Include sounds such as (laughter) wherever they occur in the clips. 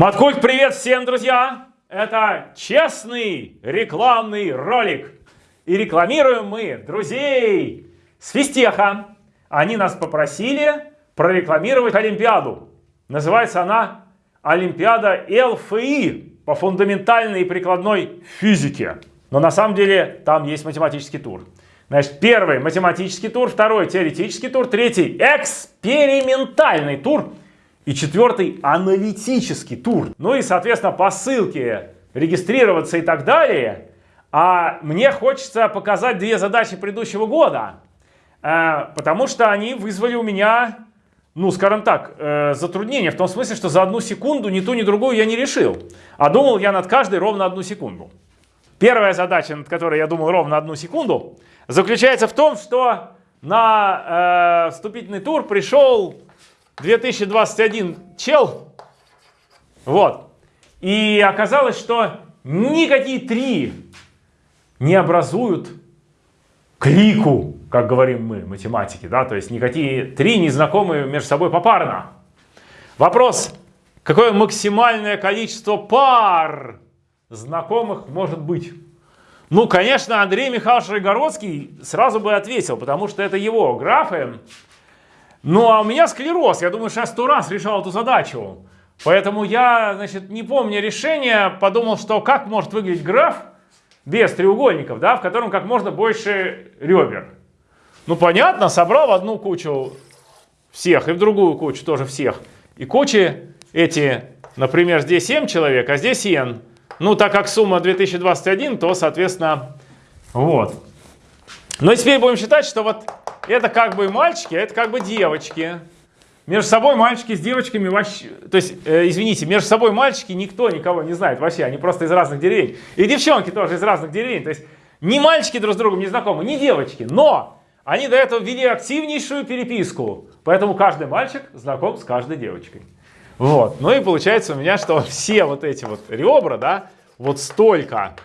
Маткульт, привет всем, друзья! Это честный рекламный ролик. И рекламируем мы друзей с Фистеха. Они нас попросили прорекламировать Олимпиаду. Называется она Олимпиада ЛФИ по фундаментальной и прикладной физике. Но на самом деле там есть математический тур. Значит, первый математический тур, второй теоретический тур, третий экспериментальный тур – и четвертый аналитический тур. Ну и, соответственно, по ссылке регистрироваться и так далее. А мне хочется показать две задачи предыдущего года, э, потому что они вызвали у меня, ну, скажем так, э, затруднения. В том смысле, что за одну секунду ни ту, ни другую я не решил. А думал я над каждой ровно одну секунду. Первая задача, над которой я думал ровно одну секунду, заключается в том, что на э, вступительный тур пришел 2021 чел. Вот. И оказалось, что никакие три не образуют клику, как говорим мы, математики. Да? То есть никакие три не знакомы между собой попарно. Вопрос, какое максимальное количество пар знакомых может быть? Ну, конечно, Андрей Михайлович Рогородский сразу бы ответил, потому что это его графы. Ну, а у меня склероз. Я думаю, что я сто раз решал эту задачу. Поэтому я, значит, не помню решения, подумал, что как может выглядеть граф без треугольников, да, в котором как можно больше ребер. Ну, понятно, собрал в одну кучу всех и в другую кучу тоже всех. И кучи эти, например, здесь 7 человек, а здесь n. Ну, так как сумма 2021, то, соответственно, вот. Но теперь будем считать, что вот это как бы мальчики, а это как бы девочки. Между собой мальчики с девочками вообще... То есть, э, извините, между собой мальчики никто никого не знает вообще. Они просто из разных деревень. И девчонки тоже из разных деревень. То есть, ни мальчики друг с другом не знакомы, ни девочки. Но они до этого вели активнейшую переписку. Поэтому каждый мальчик знаком с каждой девочкой. Вот. Ну и получается у меня, что (laughs) все вот эти вот ребра, да, вот столько,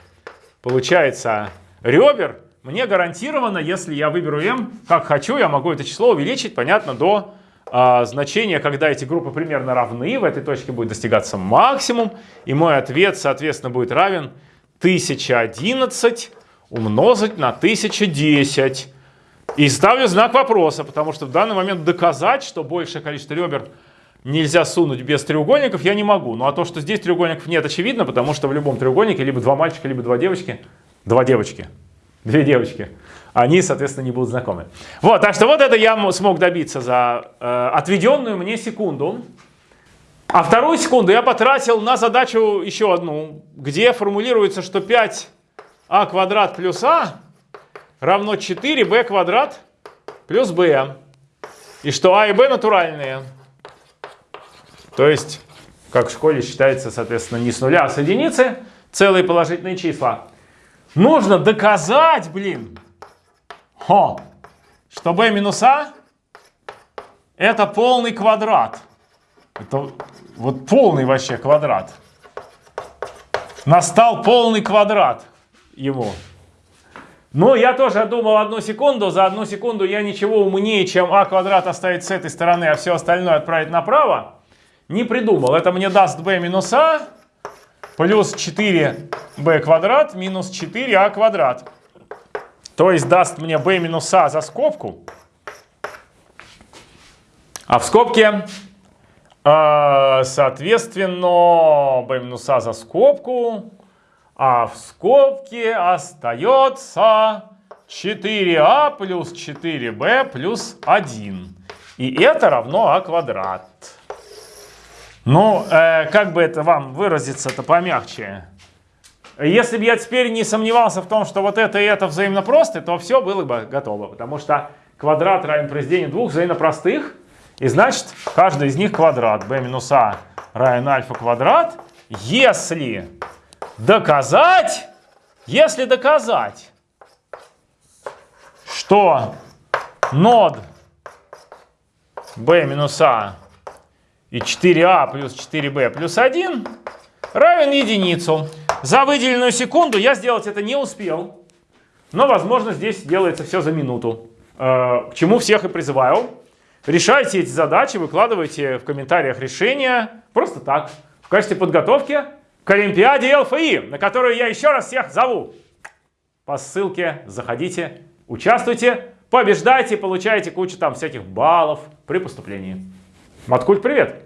получается, ребер мне гарантированно, если я выберу m, как хочу, я могу это число увеличить, понятно, до э, значения, когда эти группы примерно равны, в этой точке будет достигаться максимум, и мой ответ, соответственно, будет равен 1011 умножить на 1010. И ставлю знак вопроса, потому что в данный момент доказать, что большее количество ребер нельзя сунуть без треугольников, я не могу. Ну а то, что здесь треугольников нет, очевидно, потому что в любом треугольнике либо два мальчика, либо два девочки. Два девочки две девочки, они, соответственно, не будут знакомы. Вот, так что вот это я смог добиться за э, отведенную мне секунду. А вторую секунду я потратил на задачу еще одну, где формулируется, что 5а квадрат плюс а равно 4b квадрат плюс b. И что а и b натуральные. То есть, как в школе считается, соответственно, не с нуля, а с единицы, целые положительные числа. Нужно доказать, блин, Хо, что b минус а это полный квадрат. Это вот полный вообще квадрат. Настал полный квадрат ему. Но я тоже думал одну секунду. За одну секунду я ничего умнее, чем а квадрат оставить с этой стороны, а все остальное отправить направо, не придумал. Это мне даст b минус а плюс 4b квадрат минус 4а квадрат. То есть даст мне b минус а за скобку. А в скобке, э, соответственно, b минус а за скобку. А в скобке остается 4а плюс 4b плюс 1. И это равно а квадрат. Ну, э, как бы это вам выразиться-то помягче? Если бы я теперь не сомневался в том, что вот это и это взаимно просты, то все было бы готово. Потому что квадрат равен произведению двух взаимно простых. И значит, каждый из них квадрат. b минус а равен альфа квадрат. Если доказать, если доказать, что нод b минус а и 4а плюс 4b плюс 1 равен единицу. За выделенную секунду я сделать это не успел. Но, возможно, здесь делается все за минуту. Э, к чему всех и призываю. Решайте эти задачи, выкладывайте в комментариях решения. Просто так. в качестве подготовки к Олимпиаде ЛФИ, на которую я еще раз всех зову. По ссылке заходите, участвуйте, побеждайте, получайте кучу там всяких баллов при поступлении. Маткульт, привет!